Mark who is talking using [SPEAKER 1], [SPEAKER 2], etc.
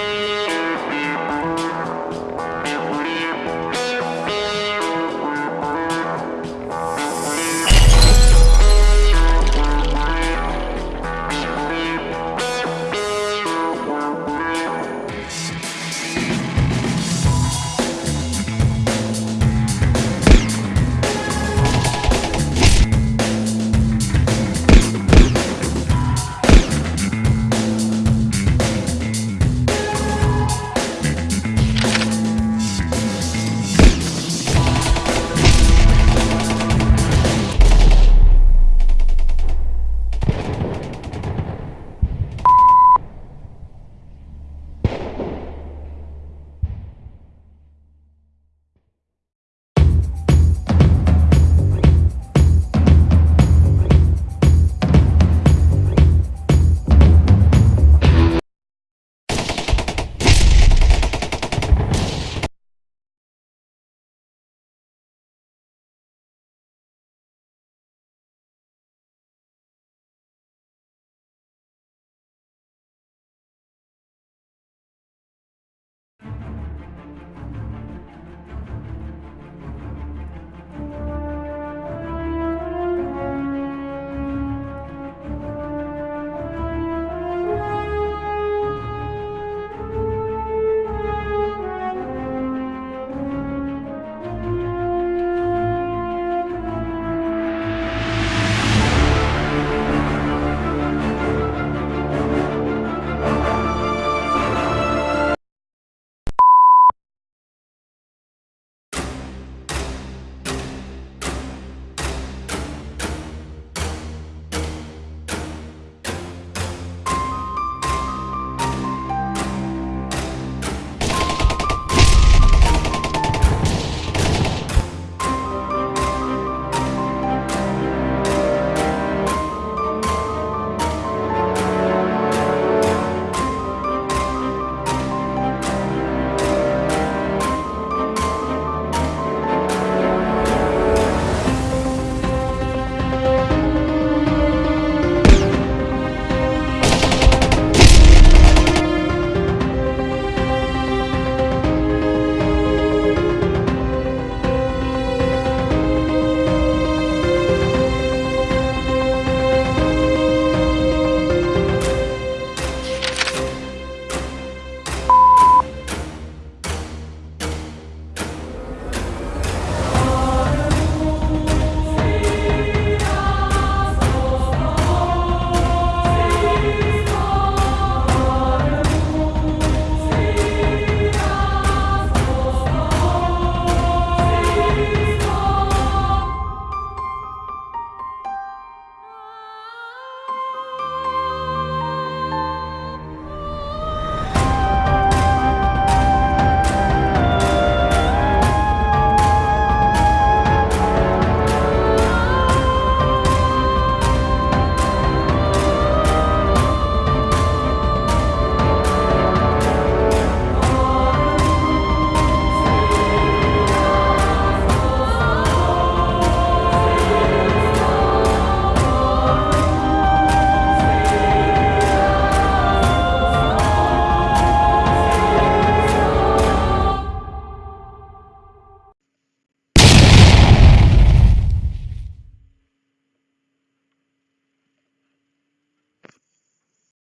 [SPEAKER 1] you